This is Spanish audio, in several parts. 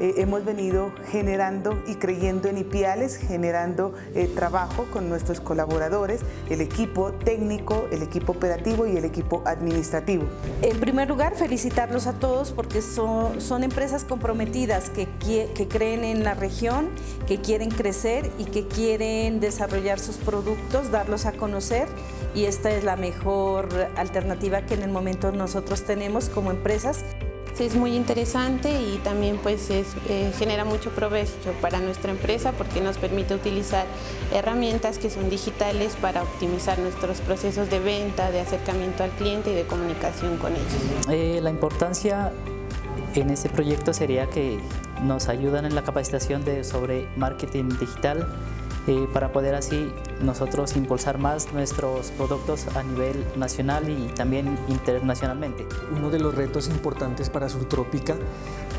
eh, hemos venido generando y creyendo en IPIALES, generando eh, trabajo con nuestros colaboradores, el equipo técnico, el equipo operativo y el equipo administrativo. En primer lugar, felicitarlos a todos porque son, empresas comprometidas que creen en la región, que quieren crecer y que quieren desarrollar sus productos, darlos a conocer y esta es la mejor alternativa que en el momento nosotros tenemos como empresas. Es muy interesante y también pues es, eh, genera mucho provecho para nuestra empresa porque nos permite utilizar herramientas que son digitales para optimizar nuestros procesos de venta, de acercamiento al cliente y de comunicación con ellos. Eh, la importancia en este proyecto sería que nos ayudan en la capacitación de, sobre marketing digital eh, para poder así nosotros impulsar más nuestros productos a nivel nacional y también internacionalmente. Uno de los retos importantes para Surtrópica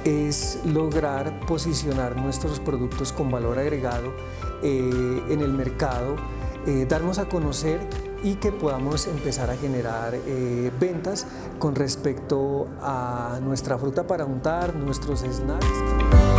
es lograr posicionar nuestros productos con valor agregado eh, en el mercado, eh, darnos a conocer y que podamos empezar a generar ventas con respecto a nuestra fruta para untar, nuestros snacks.